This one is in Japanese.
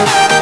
you